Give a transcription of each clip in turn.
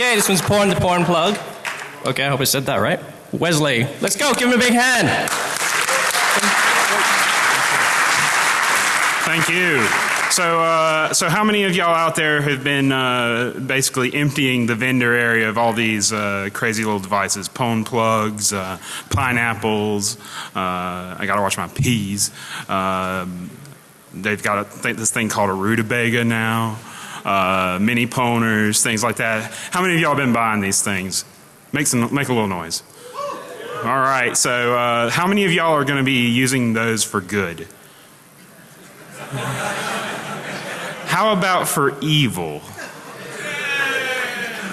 Okay, this one's porn the porn plug. Okay, I hope I said that right. Wesley, let's go. Give him a big hand. Thank you. So, uh, so how many of y'all out there have been uh, basically emptying the vendor area of all these uh, crazy little devices? Pwn plugs, uh, pineapples. Uh, I got to watch my peas. Um, they've got a, th this thing called a rutabaga now. Uh, mini poners, things like that. How many of y'all been buying these things? Make some, make a little noise. All right. So, uh, how many of y'all are going to be using those for good? How about for evil?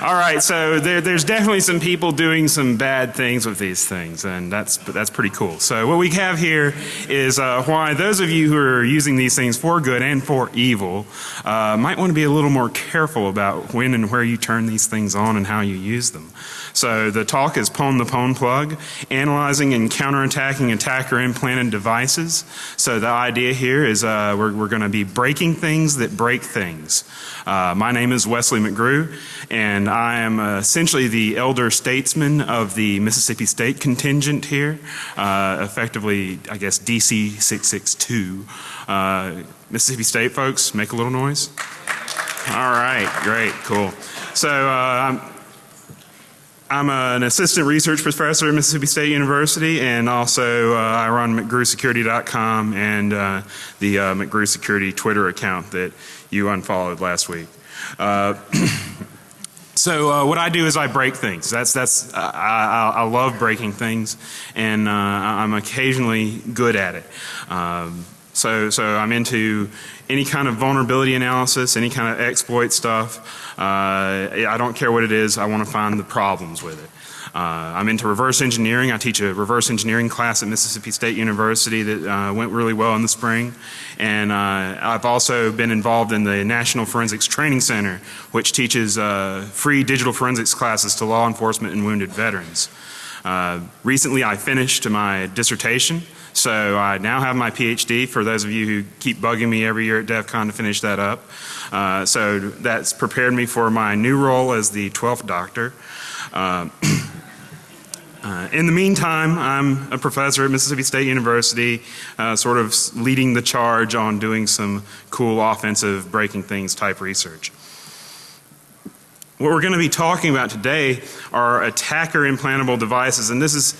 All right, so there, there's definitely some people doing some bad things with these things, and that's that's pretty cool. So what we have here is uh, why those of you who are using these things for good and for evil uh, might want to be a little more careful about when and where you turn these things on and how you use them. So the talk is Pwn the Pwn plug, analyzing and counterattacking attacker implanted devices. So the idea here is uh, we're, we're going to be breaking things that break things. Uh, my name is Wesley McGrew and I am uh, essentially the elder statesman of the Mississippi State contingent here. Uh, effectively, I guess DC 662. Uh, Mississippi State folks, make a little noise. All right, great, cool. So uh, I'm an assistant research professor at Mississippi State University and also uh, I run McGrewSecurity.com and uh, the uh, McGrew Security Twitter account that you unfollowed last week. Uh, so uh, what I do is I break things. That's that's I, I, I love breaking things, and uh, I'm occasionally good at it. Um, so so I'm into any kind of vulnerability analysis, any kind of exploit stuff. Uh, I don't care what it is. I want to find the problems with it. Uh, I'm into reverse engineering. I teach a reverse engineering class at Mississippi State University that uh, went really well in the spring. And uh, I've also been involved in the National Forensics Training Center, which teaches uh, free digital forensics classes to law enforcement and wounded veterans. Uh, recently I finished my dissertation. So I now have my PhD for those of you who keep bugging me every year at DEF CON to finish that up. Uh, so that's prepared me for my new role as the 12th doctor. Uh, uh, in the meantime, I'm a professor at Mississippi State University, uh, sort of leading the charge on doing some cool offensive breaking things type research. What we're going to be talking about today are attacker implantable devices and this is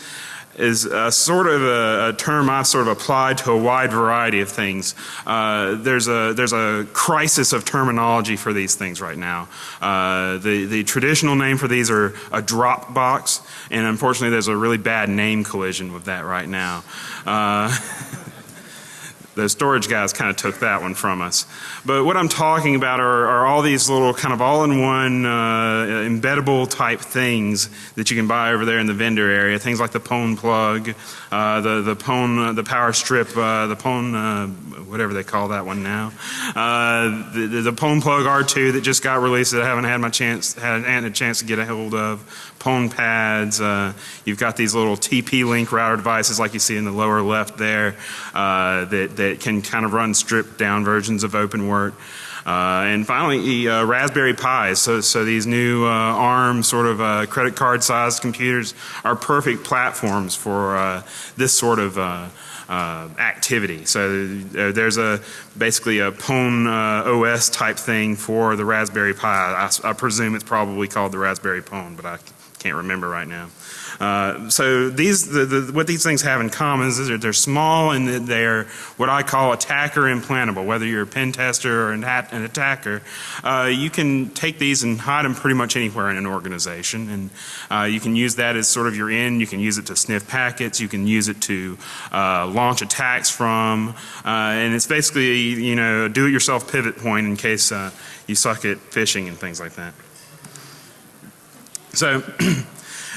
is a sort of a, a, term I've sort of applied to a wide variety of things. Uh, there's a there's a crisis of terminology for these things right now. Uh, the the traditional name for these are a drop box, and unfortunately, there's a really bad name collision with that right now. The storage guys kind of took that one from us. But what I'm talking about are, are all these little kind of all-in-one uh, embeddable type things that you can buy over there in the vendor area. Things like the Pwn plug, uh, the the Pwn, uh, the power strip, uh, the Pwn, uh, whatever they call that one now. Uh, the, the, the Pwn plug R2 that just got released that I haven't had my chance had, a chance to get a hold of. Pwn pads. Uh, you've got these little TP-Link router devices like you see in the lower left there uh, that, that can kind of run stripped down versions of OpenWrt. Uh, and finally, uh, Raspberry Pis. So, so these new uh, ARM sort of uh, credit card sized computers are perfect platforms for uh, this sort of uh, activity. So there's a basically a Pwn OS type thing for the Raspberry Pi. I, I, presume it's probably called the Raspberry Pwn, but I can't remember right now. Uh, so these, the, the, what these things have in common is they're, they're small and they're what I call attacker implantable. Whether you're a pen tester or an, an attacker, uh, you can take these and hide them pretty much anywhere in an organization. And uh, you can use that as sort of your end. You can use it to sniff packets. You can use it to uh, launch attacks from. Uh, and it's basically, you know, do-it-yourself pivot point in case uh, you suck at phishing and things like that. So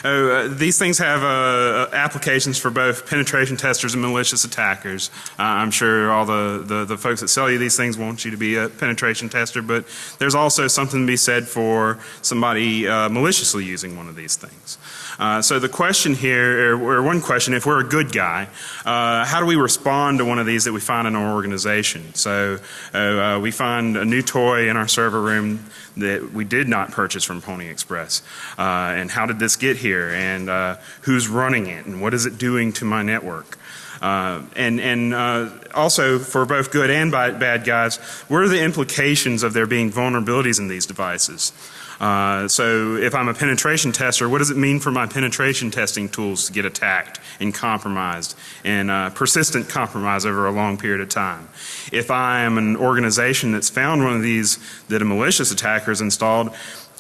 Oh, uh, these things have uh, applications for both penetration testers and malicious attackers. Uh, I'm sure all the, the, the, folks that sell you these things want you to be a penetration tester, but there's also something to be said for somebody uh, maliciously using one of these things. Uh, so the question here, or, one question, if we're a good guy, uh, how do we respond to one of these that we find in our organization? So uh, we find a new toy in our server room that we did not purchase from Pony Express. Uh, and how did this get here? And uh, who's running it? And what is it doing to my network? Uh, and and uh, also for both good and bad guys, what are the implications of there being vulnerabilities in these devices? Uh, so if I'm a penetration tester, what does it mean for my penetration testing tools to get attacked and compromised and uh, persistent compromise over a long period of time? If I am an organization that's found one of these that a malicious attacker has installed,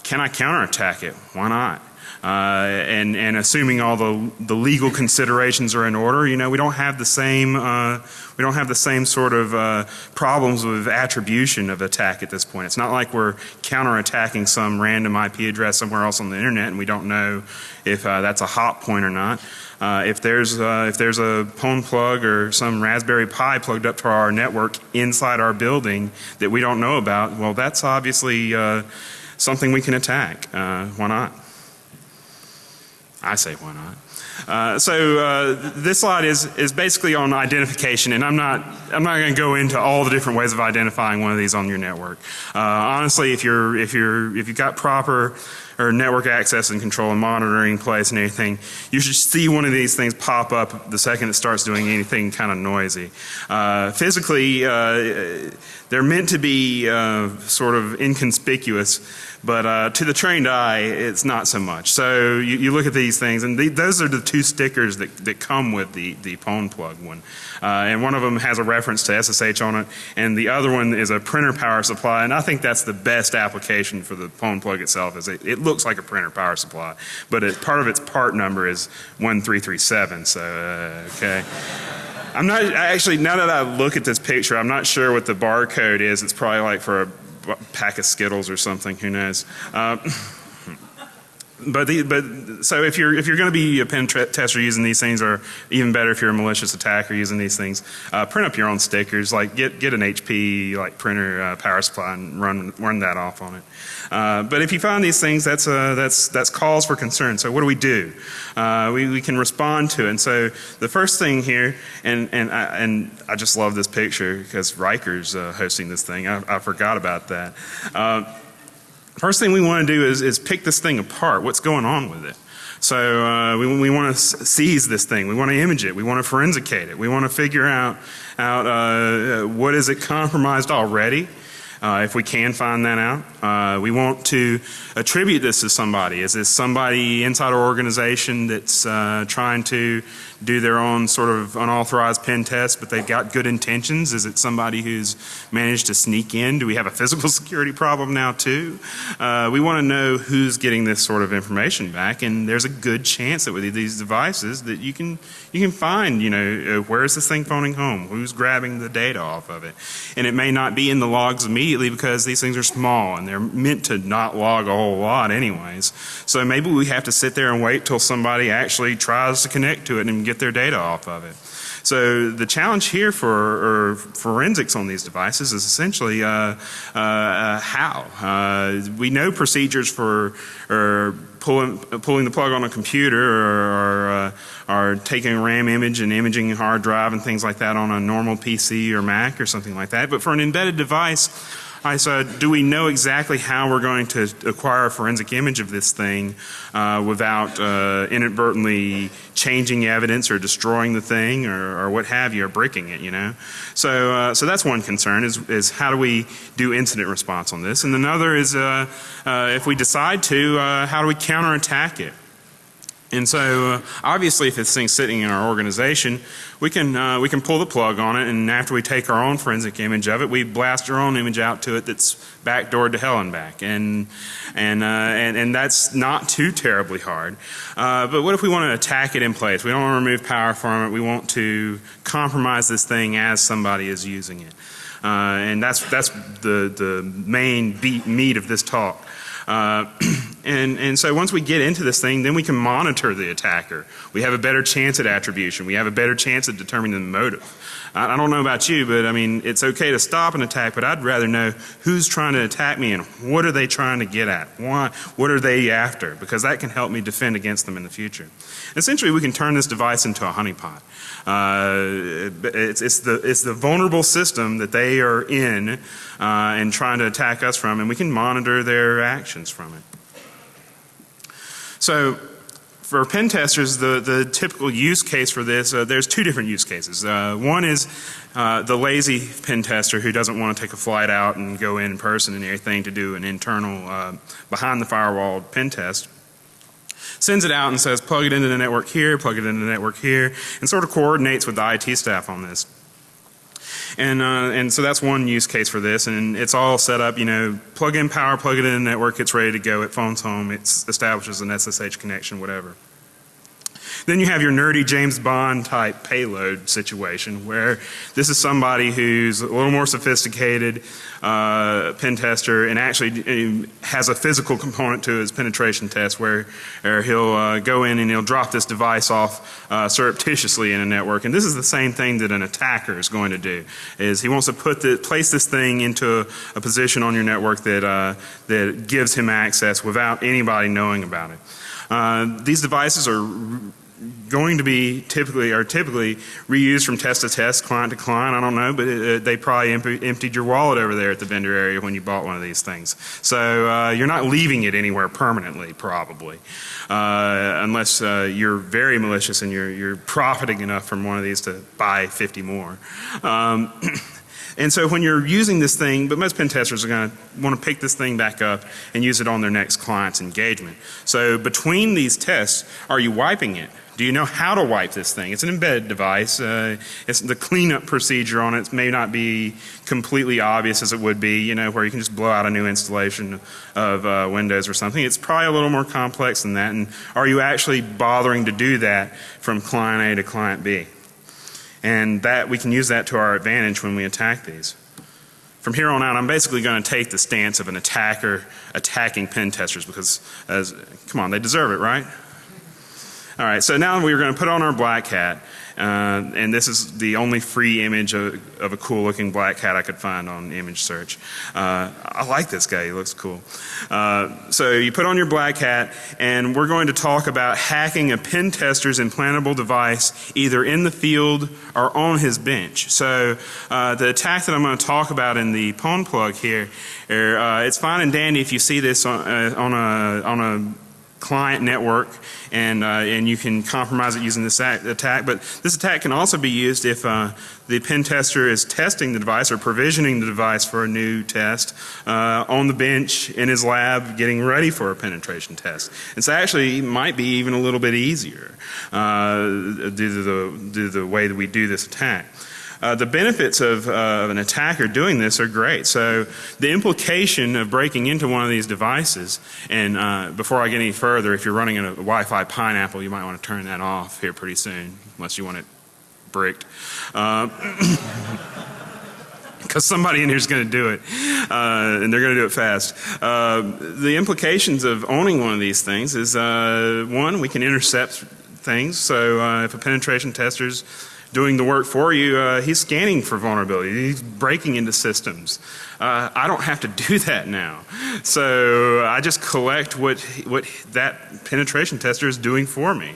can I counterattack it? Why not? Uh, and, and assuming all the, the legal considerations are in order, you know, we don't have the same, uh, we don't have the same sort of uh, problems with attribution of attack at this point. It's not like we're counterattacking some random IP address somewhere else on the internet and we don't know if uh, that's a hot point or not. Uh, if there's uh, if there's a pwn plug or some Raspberry Pi plugged up to our network inside our building that we don't know about, well, that's obviously something we can attack. why not? I say why not. Uh, so uh, this slide is is basically on identification, and I'm not I'm not going to go into all the different ways of identifying one of these on your network. Uh, honestly, if you're if you're if you've got proper or network access and control and monitoring place and anything, you should see one of these things pop up the second it starts doing anything kind of noisy. Uh, physically, uh, they're meant to be uh, sort of inconspicuous, but uh, to the trained eye, it's not so much. So you, you look at these things, and the, those are the two stickers that, that come with the, the pwn plug one. Uh, and one of them has a reference to SSH on it, and the other one is a printer power supply. And I think that's the best application for the pwn plug itself. Is it, it looks like a printer power supply, but it, part of its part number is 1337. So uh, okay. I'm not actually now that I look at this picture, I'm not sure what the barcode is. It's probably like for a pack of Skittles or something. Who knows? Uh, but the, but so if you're if you're going to be a pen tester using these things, or even better if you're a malicious attacker using these things, uh, print up your own stickers. Like get get an HP like printer uh, power supply and run run that off on it. Uh, but if you find these things, that's uh, that's that's cause for concern. So what do we do? Uh, we we can respond to it. And so the first thing here, and and I, and I just love this picture because Riker's uh, hosting this thing. I, I forgot about that. First thing we want to do is, is pick this thing apart. What's going on with it? So uh, we, we want to seize this thing. We want to image it. We want to forensicate it. We want to figure out, out uh, what is it compromised already uh, if we can find that out. Uh, we want to attribute this to somebody. Is this somebody inside our organization that's uh, trying to do their own sort of unauthorized pen test, but they've got good intentions? Is it somebody who's managed to sneak in? Do we have a physical security problem now too? Uh, we want to know who's getting this sort of information back, and there's a good chance that with these devices that you can you can find, you know, uh, where's this thing phoning home? Who's grabbing the data off of it? And it may not be in the logs immediately because these things are small and they're meant to not log a whole lot anyways. So maybe we have to sit there and wait till somebody actually tries to connect to it and get their data off of it. So the challenge here for forensics on these devices is essentially uh, uh, how. Uh, we know procedures for pulling, pulling the plug on a computer or, or, uh, taking a RAM image and imaging a hard drive and things like that on a normal PC or Mac or something like that. But for an embedded device, I said, do we know exactly how we're going to acquire a forensic image of this thing uh, without uh, inadvertently changing evidence or destroying the thing or, or what have you or breaking it, you know? So, uh, so that's one concern is, is how do we do incident response on this? And another is uh, uh, if we decide to, uh, how do we counterattack it? And so, uh, obviously, if this thing's sitting in our organization, we can uh, we can pull the plug on it, and after we take our own forensic image of it, we blast our own image out to it that's backdoored to hell and back, and and uh, and and that's not too terribly hard. Uh, but what if we want to attack it in place? We don't want to remove power from it. We want to compromise this thing as somebody is using it, uh, and that's that's the the main beat, meat of this talk. Uh, And, and so once we get into this thing, then we can monitor the attacker. We have a better chance at attribution. We have a better chance at determining the motive. I, I don't know about you, but I mean, it's okay to stop an attack, but I'd rather know who's trying to attack me and what are they trying to get at? Why, what are they after? Because that can help me defend against them in the future. Essentially, we can turn this device into a honeypot. Uh, it's, it's, the, it's the vulnerable system that they are in uh, and trying to attack us from, and we can monitor their actions from it. So for pen testers, the, the typical use case for this, uh, there's two different use cases. Uh, one is uh, the lazy pen tester who doesn't want to take a flight out and go in person and everything to do an internal uh, behind the firewall pen test sends it out and says plug it into the network here, plug it into the network here, and sort of coordinates with the IT staff on this. And, uh, and so that's one use case for this and it's all set up, you know, plug in power, plug it in the network, it's ready to go, it phones home, it establishes an SSH connection, whatever. Then you have your nerdy James Bond type payload situation where this is somebody who's a little more sophisticated uh, pen tester and actually uh, has a physical component to his penetration test where, where he'll uh, go in and he'll drop this device off uh, surreptitiously in a network. And this is the same thing that an attacker is going to do is he wants to put the, place this thing into a, a position on your network that, uh, that gives him access without anybody knowing about it. Uh, these devices are going to be typically are typically reused from test to test, client to client. I don't know, but it, they probably emptied your wallet over there at the vendor area when you bought one of these things. So uh, you're not leaving it anywhere permanently, probably, uh, unless uh, you're very malicious and you're you're profiting enough from one of these to buy 50 more. Um, And so when you're using this thing, but most pen testers are going to want to pick this thing back up and use it on their next client's engagement. So between these tests, are you wiping it? Do you know how to wipe this thing? It's an embedded device. Uh, it's the cleanup procedure on it may not be completely obvious as it would be, you know, where you can just blow out a new installation of uh, Windows or something. It's probably a little more complex than that. And are you actually bothering to do that from client A to client B? And that we can use that to our advantage when we attack these. From here on out, I'm basically going to take the stance of an attacker attacking pen testers because, as, come on, they deserve it, right? All right, so now we're going to put on our black hat, uh, and this is the only free image of, of, a cool looking black hat I could find on image search. Uh, I like this guy, he looks cool. Uh, so you put on your black hat, and we're going to talk about hacking a pen tester's implantable device either in the field or on his bench. So uh, the attack that I'm going to talk about in the pwn plug here, er, uh, it's fine and dandy if you see this on, uh, on a on a client network and, uh, and you can compromise it using this attack. But this attack can also be used if uh, the pen tester is testing the device or provisioning the device for a new test uh, on the bench in his lab getting ready for a penetration test. It's actually might be even a little bit easier uh, due, to the, due to the way that we do this attack. Uh, the benefits of, uh, an attacker doing this are great. So the implication of breaking into one of these devices, and uh, before I get any further, if you're running a Wi-Fi pineapple, you might want to turn that off here pretty soon, unless you want it bricked. because uh, somebody in here is going to do it, uh, and they're going to do it fast. Uh, the implications of owning one of these things is uh, one, we can intercept things. So uh, if a penetration tester's doing the work for you, uh, he's scanning for vulnerability. He's breaking into systems. Uh, I don't have to do that now. So I just collect what, what that penetration tester is doing for me.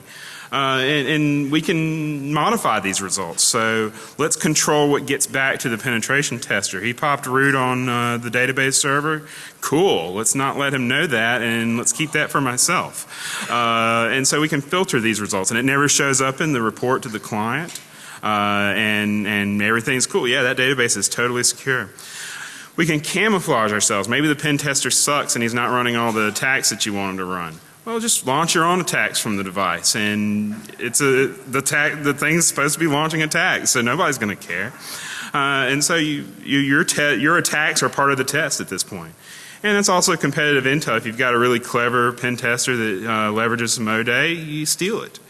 Uh, and, and, we can modify these results. So let's control what gets back to the penetration tester. He popped root on uh, the database server. Cool. Let's not let him know that and let's keep that for myself. Uh, and so we can filter these results and it never shows up in the report to the client uh, and, and everything's cool. Yeah, that database is totally secure. We can camouflage ourselves. Maybe the pen tester sucks and he's not running all the attacks that you want him to run. Well, just launch your own attacks from the device, and it's a the attack. The thing's supposed to be launching attacks, so nobody's going to care. Uh, and so you, you your your attacks are part of the test at this point. And it's also competitive intel. If you've got a really clever pen tester that uh, leverages some ODay, you steal it.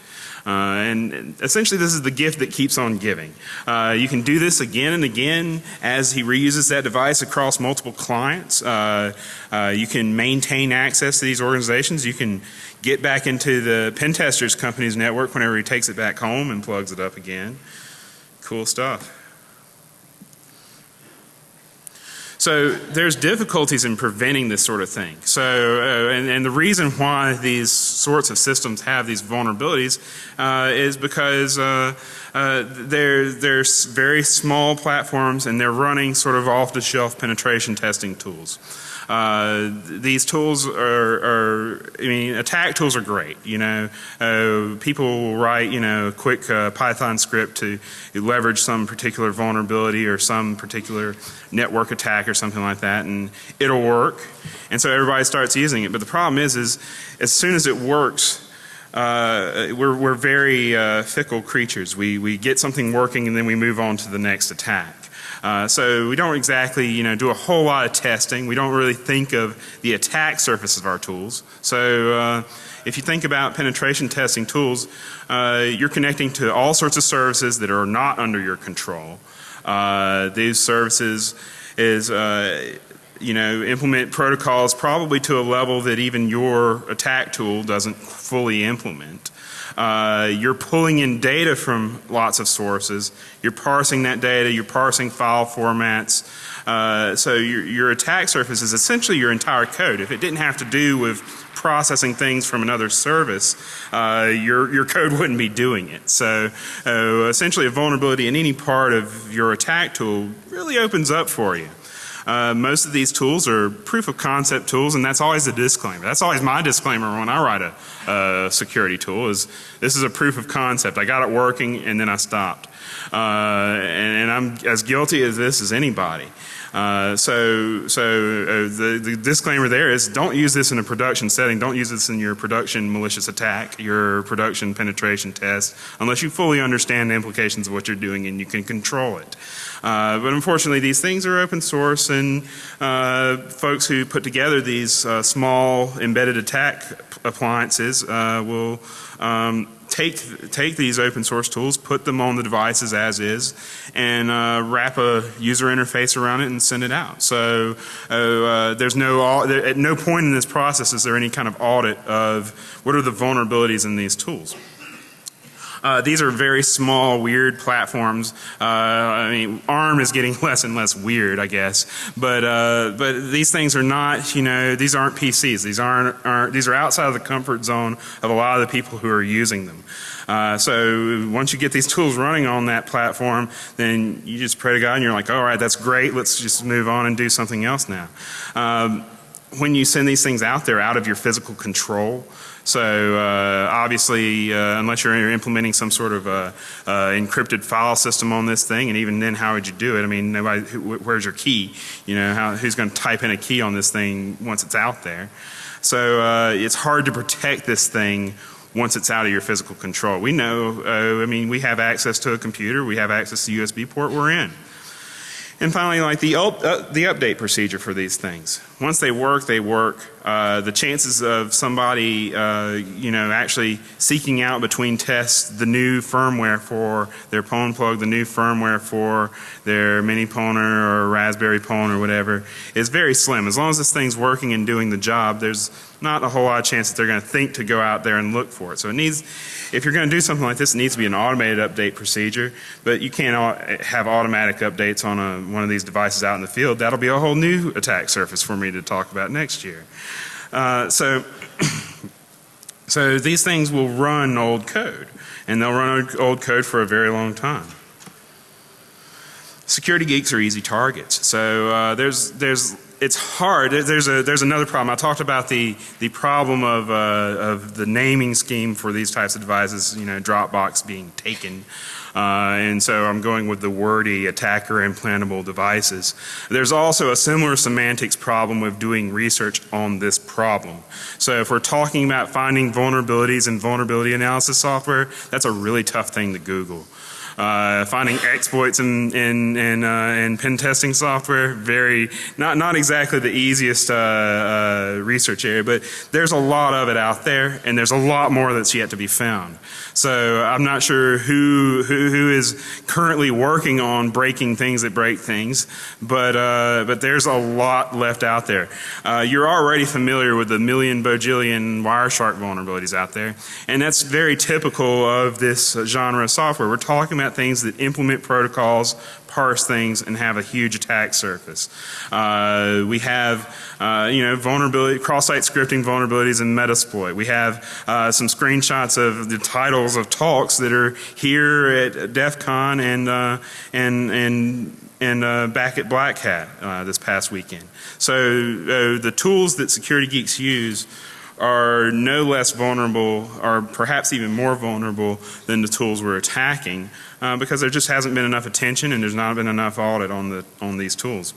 Uh, and essentially, this is the gift that keeps on giving. Uh, you can do this again and again as he reuses that device across multiple clients. Uh, uh, you can maintain access to these organizations. You can get back into the pen testers company's network whenever he takes it back home and plugs it up again. Cool stuff. So there's difficulties in preventing this sort of thing. So, uh, and, and, the reason why these sorts of systems have these vulnerabilities uh, is because uh, uh they're, they're very small platforms and they're running sort of off the shelf penetration testing tools. Uh, these tools are, are, I mean, attack tools are great. You know, uh, people will write, you know, a quick uh, Python script to leverage some particular vulnerability or some particular network attack or something like that, and it'll work. And so everybody starts using it. But the problem is, is as soon as it works, uh, we're, we're very uh, fickle creatures. We, we get something working and then we move on to the next attack. Uh, so we don't exactly, you know, do a whole lot of testing. We don't really think of the attack surface of our tools. So uh, if you think about penetration testing tools, uh, you're connecting to all sorts of services that are not under your control. Uh, these services is uh, you know, implement protocols probably to a level that even your attack tool doesn't fully implement. Uh, you're pulling in data from lots of sources. You're parsing that data. You're parsing file formats. Uh, so your, your attack surface is essentially your entire code. If it didn't have to do with processing things from another service, uh, your, your code wouldn't be doing it. So uh, essentially a vulnerability in any part of your attack tool really opens up for you. Uh, most of these tools are proof of concept tools and that's always a disclaimer. That's always my disclaimer when I write a, security tool is this is a proof of concept. I got it working and then I stopped. Uh, and, and, I'm as guilty as this as anybody. Uh, so, so uh, the, the disclaimer there is don't use this in a production setting. Don't use this in your production malicious attack, your production penetration test, unless you fully understand the implications of what you're doing and you can control it. Uh, but unfortunately, these things are open source, and uh, folks who put together these uh, small embedded attack appliances uh, will um, take take these open source tools, put them on the devices as is, and uh, wrap a user interface around it and send it out. So uh, there's no at no point in this process is there any kind of audit of what are the vulnerabilities in these tools. Uh, these are very small, weird platforms. Uh, I mean, ARM is getting less and less weird, I guess. But uh, but these things are not, you know, these aren't PCs. These aren't, aren't these are outside of the comfort zone of a lot of the people who are using them. Uh, so once you get these tools running on that platform, then you just pray to God and you're like, all right, that's great. Let's just move on and do something else now. Um, when you send these things out there out of your physical control, so uh, obviously, uh, unless you're implementing some sort of uh, uh, encrypted file system on this thing, and even then, how would you do it? I mean, nobody, who, where's your key? You know, how, who's going to type in a key on this thing once it's out there? So uh, it's hard to protect this thing once it's out of your physical control. We know, uh, I mean, we have access to a computer, we have access to USB port, we're in. And finally, like the, uh, the update procedure for these things. Once they work, they work. Uh, the chances of somebody, uh, you know, actually seeking out between tests the new firmware for their Pwn plug, the new firmware for their mini Pwner or Raspberry Pwn or whatever is very slim. As long as this thing's working and doing the job, there's not a whole lot of chance that they're going to think to go out there and look for it. So it needs, if you're going to do something like this, it needs to be an automated update procedure, but you can't have automatic updates on a, one of these devices out in the field. That'll be a whole new attack surface for me to talk about next year. Uh, so, so these things will run old code, and they'll run old code for a very long time. Security geeks are easy targets. So uh, there's there's it's hard. There's a there's another problem. I talked about the the problem of uh, of the naming scheme for these types of devices. You know, Dropbox being taken, uh, and so I'm going with the wordy attacker implantable devices. There's also a similar semantics problem with doing research on this problem. So if we're talking about finding vulnerabilities in vulnerability analysis software, that's a really tough thing to Google. Uh, finding exploits in in in, uh, in pen testing software, very not not exactly the easiest uh, uh, research area, but there's a lot of it out there, and there's a lot more that's yet to be found. So I'm not sure who who, who is currently working on breaking things that break things, but uh, but there's a lot left out there. Uh, you're already familiar with the million bojillion Wireshark vulnerabilities out there, and that's very typical of this genre of software. We're talking about things that implement protocols, parse things, and have a huge attack surface. Uh, we have, uh, you know, vulnerability, cross-site scripting vulnerabilities in Metasploit. We have uh, some screenshots of the titles of talks that are here at DEF CON and, uh, and, and and uh, back at Black Hat uh, this past weekend. So uh, the tools that security geeks use are no less vulnerable or perhaps even more vulnerable than the tools we're attacking uh, because there just hasn't been enough attention and there's not been enough audit on, the, on these tools.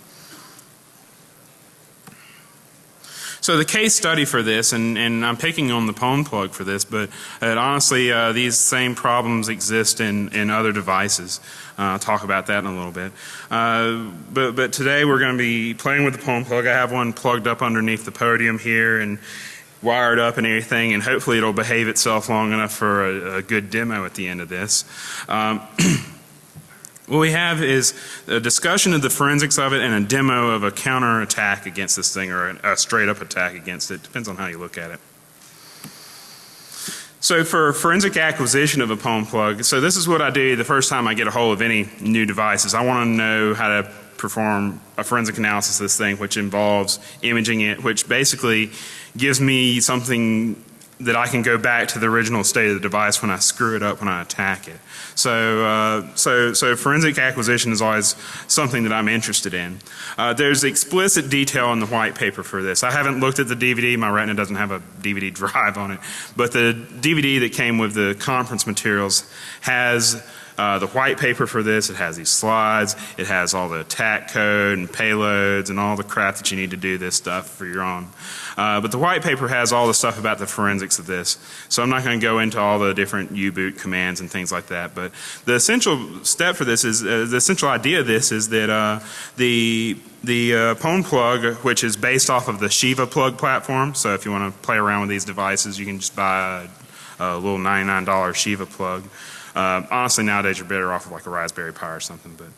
So the case study for this, and, and I'm picking on the Pwn plug for this, but uh, honestly uh, these same problems exist in, in other devices. Uh, I'll talk about that in a little bit. Uh, but, but today we're going to be playing with the Pwn plug. I have one plugged up underneath the podium here and wired up and everything and hopefully it'll behave itself long enough for a, a good demo at the end of this. Um, What we have is a discussion of the forensics of it and a demo of a counter attack against this thing or a straight up attack against it. Depends on how you look at it. So for forensic acquisition of a Pwn plug, so this is what I do the first time I get a hold of any new devices. I want to know how to perform a forensic analysis of this thing which involves imaging it, which basically gives me something that I can go back to the original state of the device when I screw it up when I attack it. So, uh, so, so forensic acquisition is always something that I'm interested in. Uh, there's explicit detail in the white paper for this. I haven't looked at the DVD. My Retina doesn't have a DVD drive on it, but the DVD that came with the conference materials has uh, the white paper for this, it has these slides, it has all the attack code and payloads and all the crap that you need to do this stuff for your own. Uh, but the white paper has all the stuff about the forensics of this. So I'm not going to go into all the different U-boot commands and things like that. But the essential step for this is, uh, the essential idea of this is that uh, the the uh, Pwn plug, which is based off of the Shiva plug platform. So if you want to play around with these devices, you can just buy a, a little $99 Shiva plug. Uh, honestly, nowadays you're better off with like a Raspberry Pi or something. But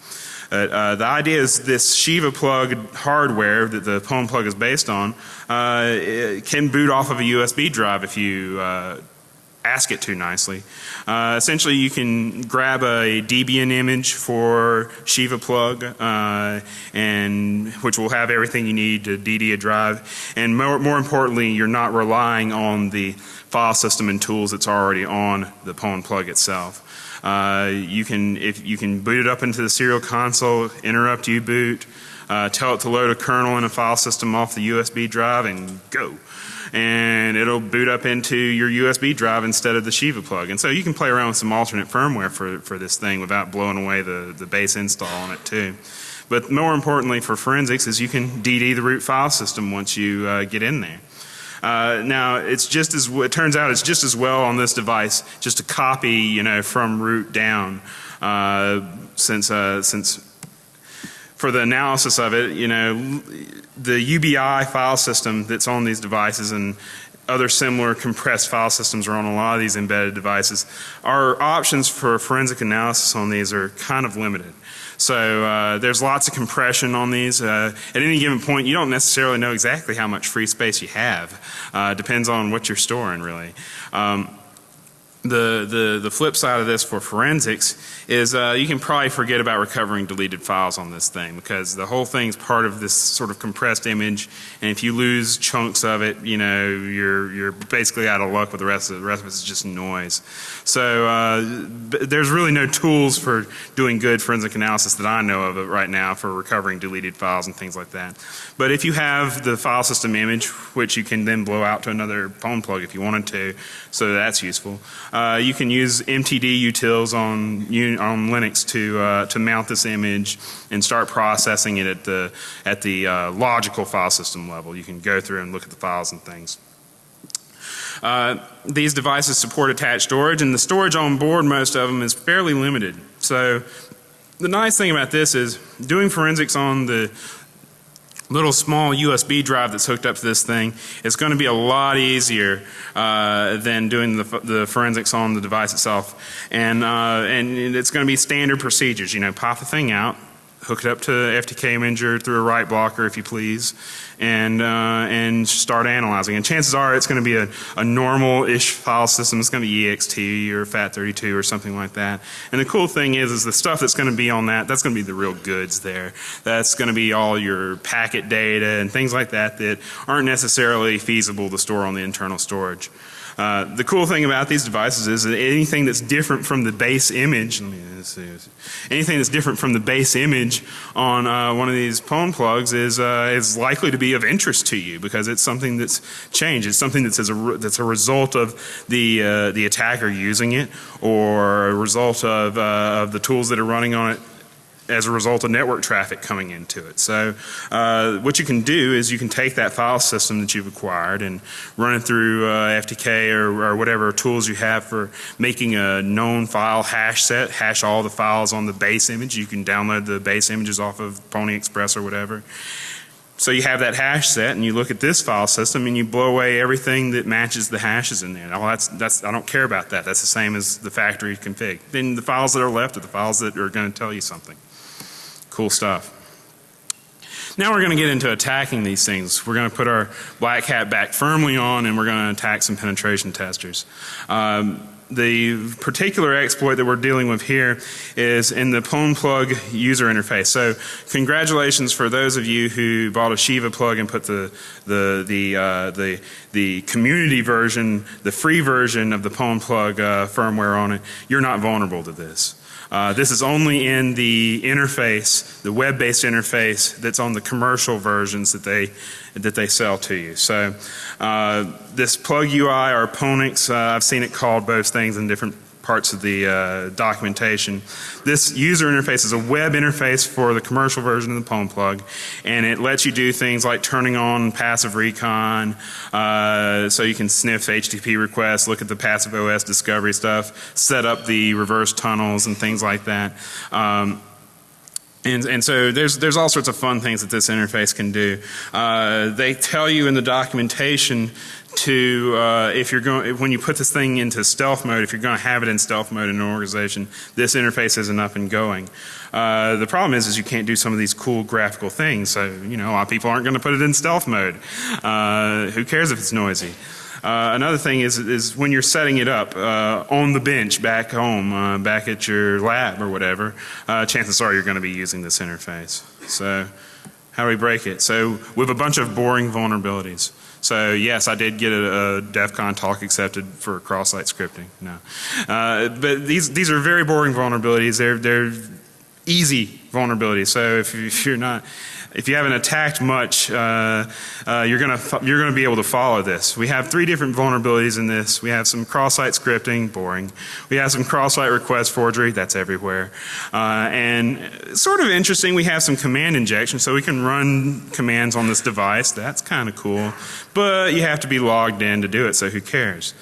uh, the idea is this Shiva plug hardware that the Pwn plug is based on uh, can boot off of a USB drive if you uh, ask it to nicely. Uh, essentially you can grab a Debian image for Shiva plug uh, and which will have everything you need to DD a drive and more, more importantly you're not relying on the file system and tools that's already on the Pwn plug itself. Uh, you can if you can boot it up into the serial console, interrupt U-boot, uh, tell it to load a kernel and a file system off the USB drive and go and it'll boot up into your USB drive instead of the Shiva plug. And so you can play around with some alternate firmware for, for this thing without blowing away the, the base install on it too. But more importantly for forensics is you can DD the root file system once you uh, get in there. Uh, now it's just as it turns out it's just as well on this device just to copy you know from root down. Uh, since uh, since for the analysis of it you know the UBI file system that's on these devices and other similar compressed file systems are on a lot of these embedded devices. Our options for forensic analysis on these are kind of limited. So uh, there's lots of compression on these. Uh, at any given point you don't necessarily know exactly how much free space you have. Uh, depends on what you're storing really. Um, the, the, the flip side of this for forensics is uh, you can probably forget about recovering deleted files on this thing because the whole thing's part of this sort of compressed image and if you lose chunks of it you know you're, you're basically out of luck with the rest of it. The rest of it's just noise. So uh, there's really no tools for doing good forensic analysis that I know of right now for recovering deleted files and things like that. But if you have the file system image which you can then blow out to another Pwn plug if you wanted to so that's useful. Uh, you can use MTD utils on on Linux to uh, to mount this image and start processing it at the at the uh, logical file system level. You can go through and look at the files and things. Uh, these devices support attached storage and the storage on board most of them is fairly limited. So So the nice thing about this is doing forensics on the little small USB drive that's hooked up to this thing is going to be a lot easier uh, than doing the, the, forensics on the device itself. And, uh, and it's going to be standard procedures. You know, pop the thing out, hook it up to FTK Imager through a write blocker if you please, and, uh, and start analyzing. And chances are it's going to be a, a normal-ish file system. It's going to be ext or FAT32 or something like that. And the cool thing is, is the stuff that's going to be on that, that's going to be the real goods there. That's going to be all your packet data and things like that that aren't necessarily feasible to store on the internal storage. Uh, the cool thing about these devices is that anything that's different from the base image, anything that's different from the base image on uh, one of these PWN plugs is uh, is likely to be of interest to you because it's something that's changed. It's something that's a that's a result of the uh, the attacker using it or a result of uh, of the tools that are running on it as a result of network traffic coming into it. So uh, what you can do is you can take that file system that you've acquired and run it through uh, FTK or, or, whatever tools you have for making a known file hash set, hash all the files on the base image. You can download the base images off of Pony Express or whatever. So you have that hash set and you look at this file system and you blow away everything that matches the hashes in there. Oh, that's, that's, I don't care about that. That's the same as the factory config. Then the files that are left are the files that are going to tell you something. Cool stuff. Now we're going to get into attacking these things. We're going to put our black hat back firmly on and we're going to attack some penetration testers. Um, the particular exploit that we're dealing with here is in the Pwn plug user interface. So congratulations for those of you who bought a Shiva plug and put the the the uh, the the community version, the free version of the Pwn plug uh, firmware on it. You're not vulnerable to this. Uh, this is only in the interface, the web-based interface that's on the commercial versions that they that they sell to you. So uh, this plug UI or Ponix, uh, I've seen it called both things in different parts of the uh, documentation. This user interface is a web interface for the commercial version of the Pwn plug and it lets you do things like turning on passive recon uh, so you can sniff HTTP requests, look at the passive OS discovery stuff, set up the reverse tunnels and things like that. Um, and, and so there's, there's all sorts of fun things that this interface can do. Uh, they tell you in the documentation to uh, if you're going when you put this thing into stealth mode if you're going to have it in stealth mode in an organization this interface isn't up and going uh, the problem is is you can't do some of these cool graphical things so you know a lot of people aren't going to put it in stealth mode uh, who cares if it's noisy uh, another thing is, is when you're setting it up uh, on the bench back home, uh, back at your lab or whatever, uh, chances are you're going to be using this interface. So how do we break it? So with a bunch of boring vulnerabilities. So yes, I did get a, a DEF CON talk accepted for cross-site scripting. No, uh, but these these are very boring vulnerabilities. They're they're easy vulnerabilities. So if, if you're not if you haven't attacked much, uh, uh, you're going to you're going to be able to follow this. We have three different vulnerabilities in this. We have some cross-site scripting, boring. We have some cross-site request forgery, that's everywhere. Uh, and sort of interesting, we have some command injection, so we can run commands on this device. That's kind of cool, but you have to be logged in to do it. So who cares?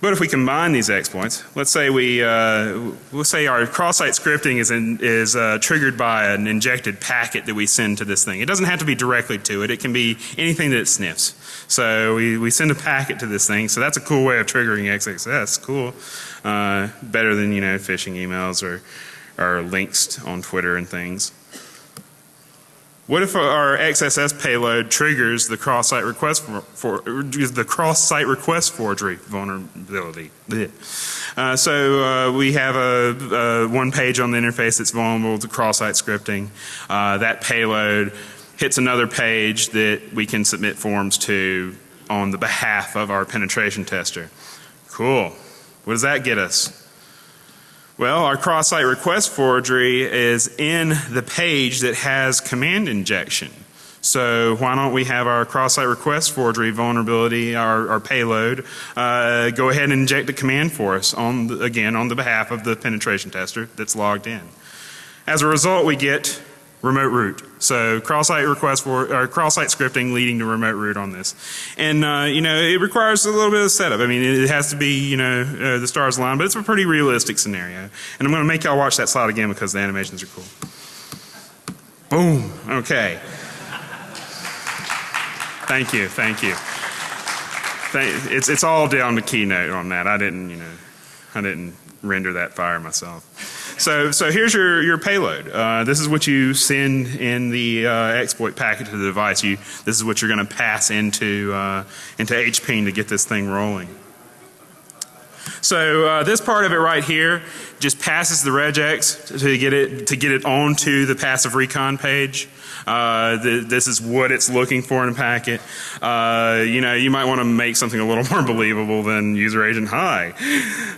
But if we combine these exploits, let's say we, uh, let's say our cross-site scripting is, in, is uh, triggered by an injected packet that we send to this thing. It doesn't have to be directly to it. It can be anything that it sniffs. So we, we send a packet to this thing. So that's a cool way of triggering XXS. Cool. Uh, better than, you know, phishing emails or, or links on Twitter and things. What if our XSS payload triggers the cross-site request for, for the cross-site request forgery vulnerability? Uh, so uh, we have a, a, one page on the interface that's vulnerable to cross-site scripting. Uh, that payload hits another page that we can submit forms to on the behalf of our penetration tester. Cool. What does that get us? Well, our cross-site request forgery is in the page that has command injection. So why don't we have our cross-site request forgery vulnerability, our, our payload, uh, go ahead and inject a command for us on the, again on the behalf of the penetration tester that's logged in. As a result, we get remote root. So cross-site request for or cross-site scripting leading to remote root on this, and uh, you know it requires a little bit of setup. I mean, it has to be you know uh, the stars align, but it's a pretty realistic scenario. And I'm going to make y'all watch that slide again because the animations are cool. Boom. Okay. Thank you. Thank you. Thank, it's it's all down to keynote on that. I didn't you know I didn't render that fire myself. So, so here's your, your payload. Uh, this is what you send in the uh, exploit packet to the device. You, this is what you're going to pass into, uh, into HPing to get this thing rolling. So uh, this part of it right here just passes the regex to get it to get it onto the passive recon page. Uh, the, this is what it's looking for in a packet. Uh, you know, you might want to make something a little more believable than user agent hi.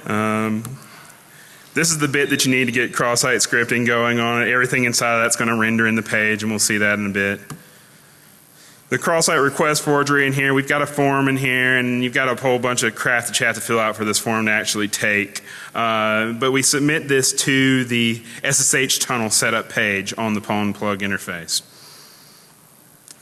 Um, this is the bit that you need to get cross-site scripting going on. Everything inside of that's going to render in the page, and we'll see that in a bit. The cross-site request forgery in here, we've got a form in here, and you've got a whole bunch of crap that you have to fill out for this form to actually take. Uh, but we submit this to the SSH tunnel setup page on the Pwn plug interface.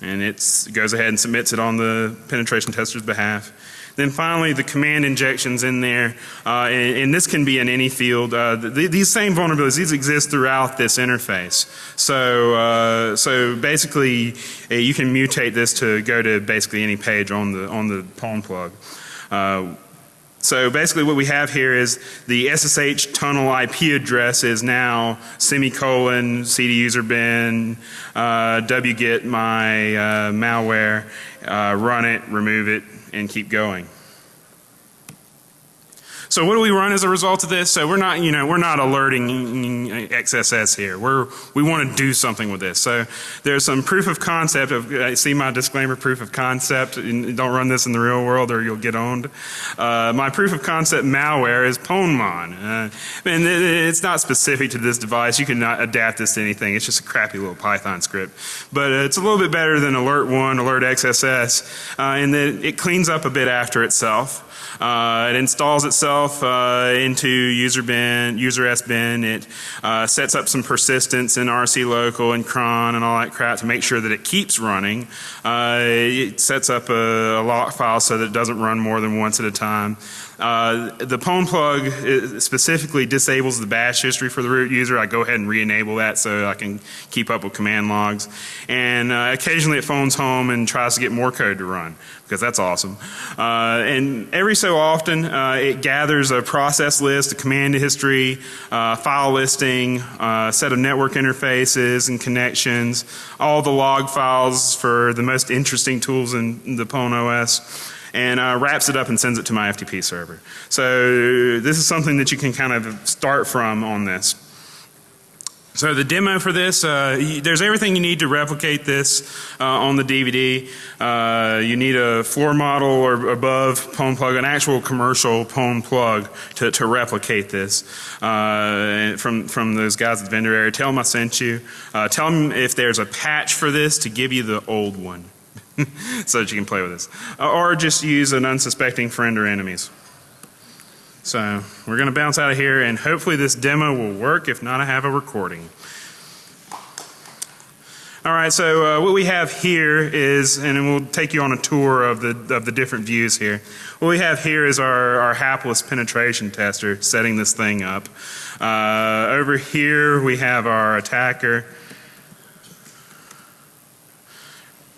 And it goes ahead and submits it on the penetration tester's behalf. Then finally, the command injections in there, uh, and, and, this can be in any field. Uh, the, these same vulnerabilities, these exist throughout this interface. So, uh, so basically, uh, you can mutate this to go to basically any page on the on the Pwn plug. Uh, so basically what we have here is the SSH tunnel IP address is now semicolon cd user bin uh, wget my uh, malware uh, run it remove it and keep going. So what do we run as a result of this? So we're not, you know, we're not alerting XSS here. We're, we want to do something with this. So there's some proof of concept of, I see my disclaimer proof of concept. Don't run this in the real world or you'll get owned. Uh, my proof of concept malware is Pwnmon. Uh, and it's not specific to this device. You can adapt this to anything. It's just a crappy little Python script. But uh, it's a little bit better than Alert1, Alert XSS, uh, in that it cleans up a bit after itself. Uh, it installs itself uh, into user bin, user S bin. It uh, sets up some persistence in RC local and cron and all that crap to make sure that it keeps running. Uh, it sets up a, a lock file so that it doesn't run more than once at a time. Uh, the Pwn plug specifically disables the bash history for the root user. I go ahead and re-enable that so I can keep up with command logs. And uh, occasionally it phones home and tries to get more code to run because that's awesome. Uh, and every so often uh, it gathers a process list, a command history, uh, file listing, a uh, set of network interfaces and connections, all the log files for the most interesting tools in the Pwn OS and uh, wraps it up and sends it to my FTP server. So this is something that you can kind of start from on this. So the demo for this, uh, there's everything you need to replicate this uh, on the DVD. Uh, you need a floor model or above Pwn plug, an actual commercial Pwn plug to, to replicate this uh, from, from those guys at the vendor area. Tell them I sent you. Uh, tell them if there's a patch for this to give you the old one. so that you can play with this. Uh, or just use an unsuspecting friend or enemies. So we're going to bounce out of here and hopefully this demo will work. If not, I have a recording. All right, so uh, what we have here is, and we'll take you on a tour of the of the different views here. What we have here is our, our hapless penetration tester setting this thing up. Uh, over here we have our attacker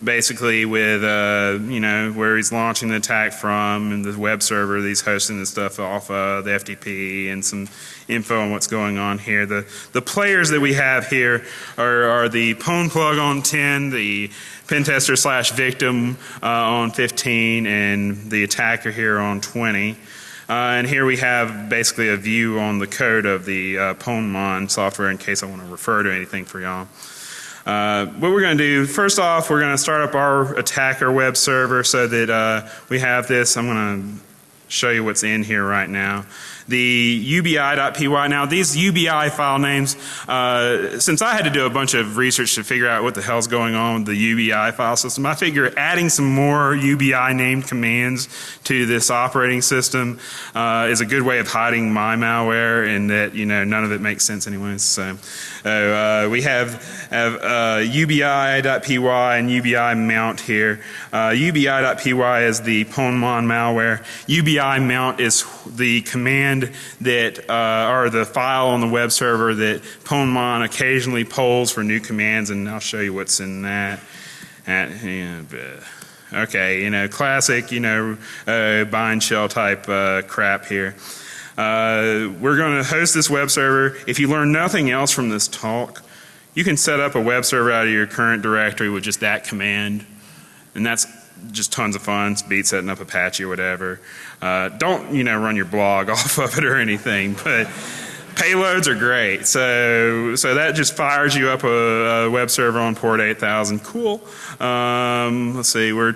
basically with uh, you know where he's launching the attack from and the web server that he's hosting the stuff off of the FTP and some info on what's going on here. The the players that we have here are, are the Pwn plug on 10, the pentester slash victim uh, on 15, and the attacker here on 20. Uh, and here we have basically a view on the code of the uh, Pwnmon software in case I want to refer to anything for y'all. Uh, what we're going to do, first off, we're going to start up our attacker web server so that uh, we have this. I'm going to show you what's in here right now. The ubi.py, now these UBI file names, uh, since I had to do a bunch of research to figure out what the hell's going on with the UBI file system, I figure adding some more UBI named commands to this operating system uh, is a good way of hiding my malware and that, you know, none of it makes sense anyways. So uh, we have, have uh, ubi.py and ubi mount here. Uh, ubi.py is the Pwnmon malware. ubi mount is the command that uh, or the file on the web server that Pwnmon occasionally polls for new commands, and I'll show you what's in that. At, yeah, okay, you know, classic, you know, uh, bind shell type uh, crap here. Uh, we're going to host this web server. If you learn nothing else from this talk, you can set up a web server out of your current directory with just that command, and that's just tons of fun. It's beat setting up Apache or whatever. Uh, don't you know run your blog off of it or anything, but payloads are great. So so that just fires you up a, a web server on port 8000. Cool. Um, let's see, we're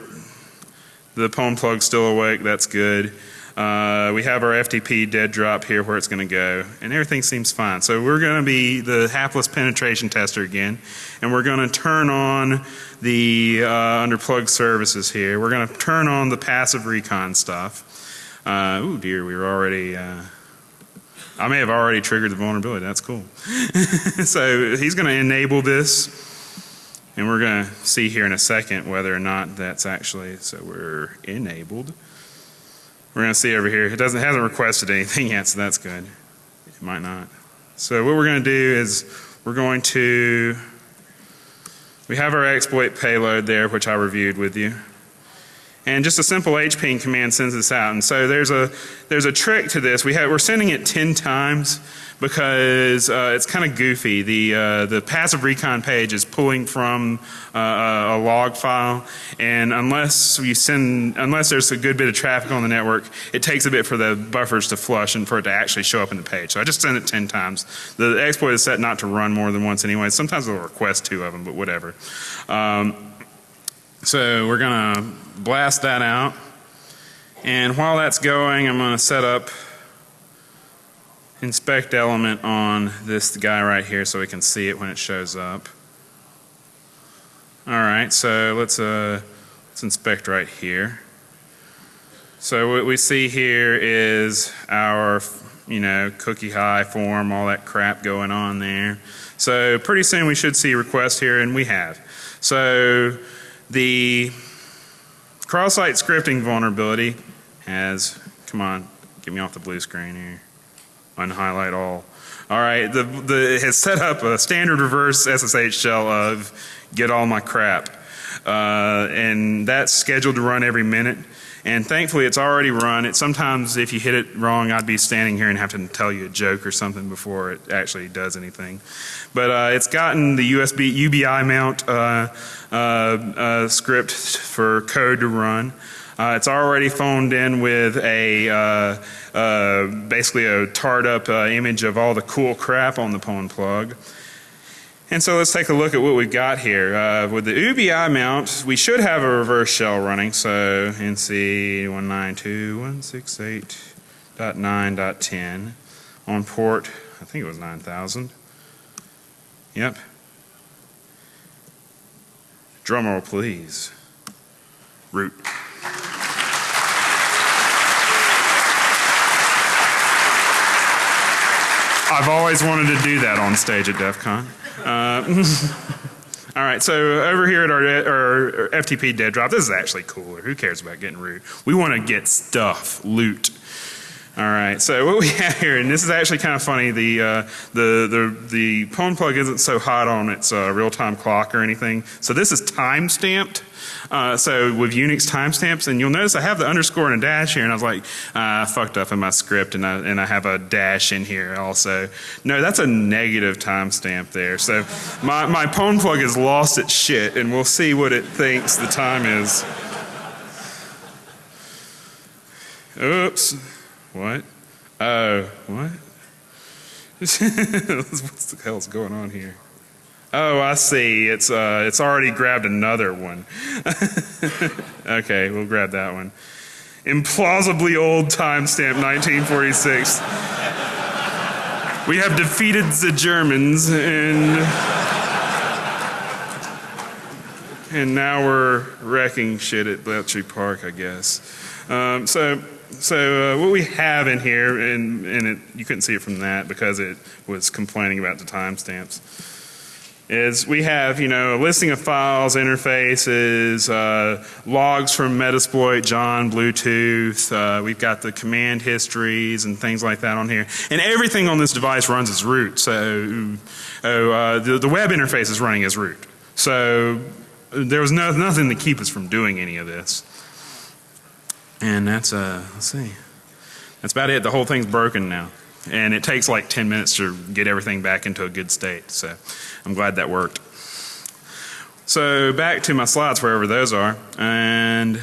the Pwn plug's still awake. That's good. Uh, we have our FTP dead drop here where it's going to go, and everything seems fine. So we're going to be the hapless penetration tester again, and we're going to turn on the uh, under plug services here. We're going to turn on the passive recon stuff. Uh, oh dear, we were already. Uh, I may have already triggered the vulnerability. That's cool. so he's going to enable this, and we're going to see here in a second whether or not that's actually. So we're enabled. We're going to see over here. It doesn't hasn't requested anything yet, so that's good. It might not. So what we're going to do is we're going to we have our exploit payload there, which I reviewed with you. And just a simple hping command sends this out. And so there's a there's a trick to this. We have we're sending it 10 times because uh, it's kind of goofy. The uh, the passive recon page is pulling from uh, a log file, and unless you send unless there's a good bit of traffic on the network, it takes a bit for the buffers to flush and for it to actually show up in the page. So I just send it 10 times. The exploit is set not to run more than once anyway. Sometimes it'll request two of them, but whatever. Um, so we're going to blast that out. And while that's going, I'm going to set up inspect element on this guy right here so we can see it when it shows up. All right, so let's uh, let's inspect right here. So what we see here is our you know cookie high form, all that crap going on there. So pretty soon we should see a request here, and we have. So the cross-site scripting vulnerability has, come on, get me off the blue screen here, unhighlight all. All right, the, the, it has set up a standard reverse SSH shell of get all my crap. Uh, and that's scheduled to run every minute. And thankfully it's already run. It sometimes if you hit it wrong I'd be standing here and have to tell you a joke or something before it actually does anything. But uh, it's gotten the USB UBI mount uh, uh, uh, script for code to run. Uh, it's already phoned in with a uh, basically a tarred up image of all the cool crap on the Pwn plug. And so let's take a look at what we've got here. Uh, with the UBI mount, we should have a reverse shell running. So NC 192.168.9.10 on port, I think it was 9000. Yep. Drumroll please. Root. I've always wanted to do that on stage at DEF CON. Uh, all right, so over here at our, our, FTP dead drop, this is actually cooler. Who cares about getting root? We want to get stuff, loot. All right, so what we have here, and this is actually kind of funny. The uh, the the the Pwn plug isn't so hot on its uh, real time clock or anything. So this is time stamped. Uh, so with Unix timestamps, and you'll notice I have the underscore and a dash here, and I was like, uh, I fucked up in my script, and I, and I have a dash in here also. No, that's a negative timestamp there. So my, my Pwn plug has lost its shit, and we'll see what it thinks the time is. Oops. What? Oh, what? what the hell's going on here? Oh, I see. It's uh, it's already grabbed another one. okay, we'll grab that one. implausibly old timestamp 1946. We have defeated the Germans and and now we're wrecking shit at Bletchley Park, I guess. Um, so, so uh, what we have in here, and, and it, you couldn't see it from that because it was complaining about the timestamps, is we have, you know, a listing of files, interfaces, uh, logs from Metasploit, John, Bluetooth. Uh, we've got the command histories and things like that on here. And everything on this device runs as root. So, oh, uh, the, the web interface is running as root. So there was no, nothing to keep us from doing any of this. And that's, uh, let's see. That's about it. The whole thing's broken now. And it takes like 10 minutes to get everything back into a good state. So I'm glad that worked. So back to my slides, wherever those are. And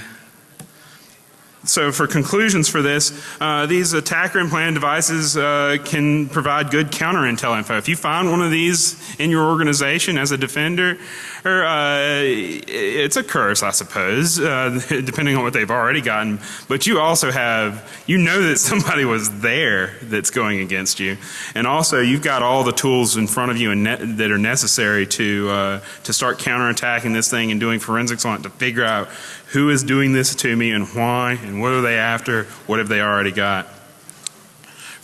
so for conclusions for this, uh, these attacker implanted devices uh, can provide good counter intel info. If you find one of these in your organization as a defender, or, uh, it's a curse, I suppose, uh, depending on what they've already gotten. But you also have, you know that somebody was there that's going against you, and also you've got all the tools in front of you that are necessary to uh, to start counterattacking this thing and doing forensics on it to figure out who is doing this to me and why and what are they after, what have they already got.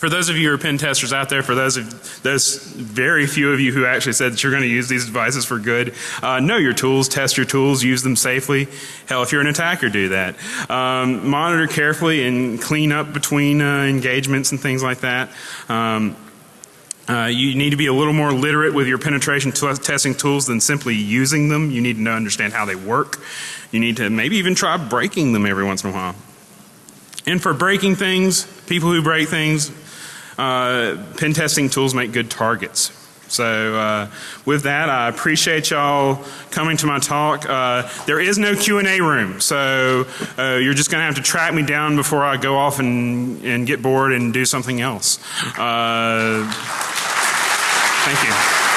For those of you who are pen testers out there, for those of those very few of you who actually said that you're going to use these devices for good, uh, know your tools, test your tools, use them safely. Hell, if you're an attacker, do that. Um, monitor carefully and clean up between uh, engagements and things like that. Um, uh, you need to be a little more literate with your penetration testing tools than simply using them. You need to know, understand how they work. You need to maybe even try breaking them every once in a while. And for breaking things, people who break things, uh, pen testing tools make good targets. So uh, with that, I appreciate y'all coming to my talk. Uh, there is no Q&A room, so uh, you're just going to have to track me down before I go off and, and get bored and do something else. Uh, thank you.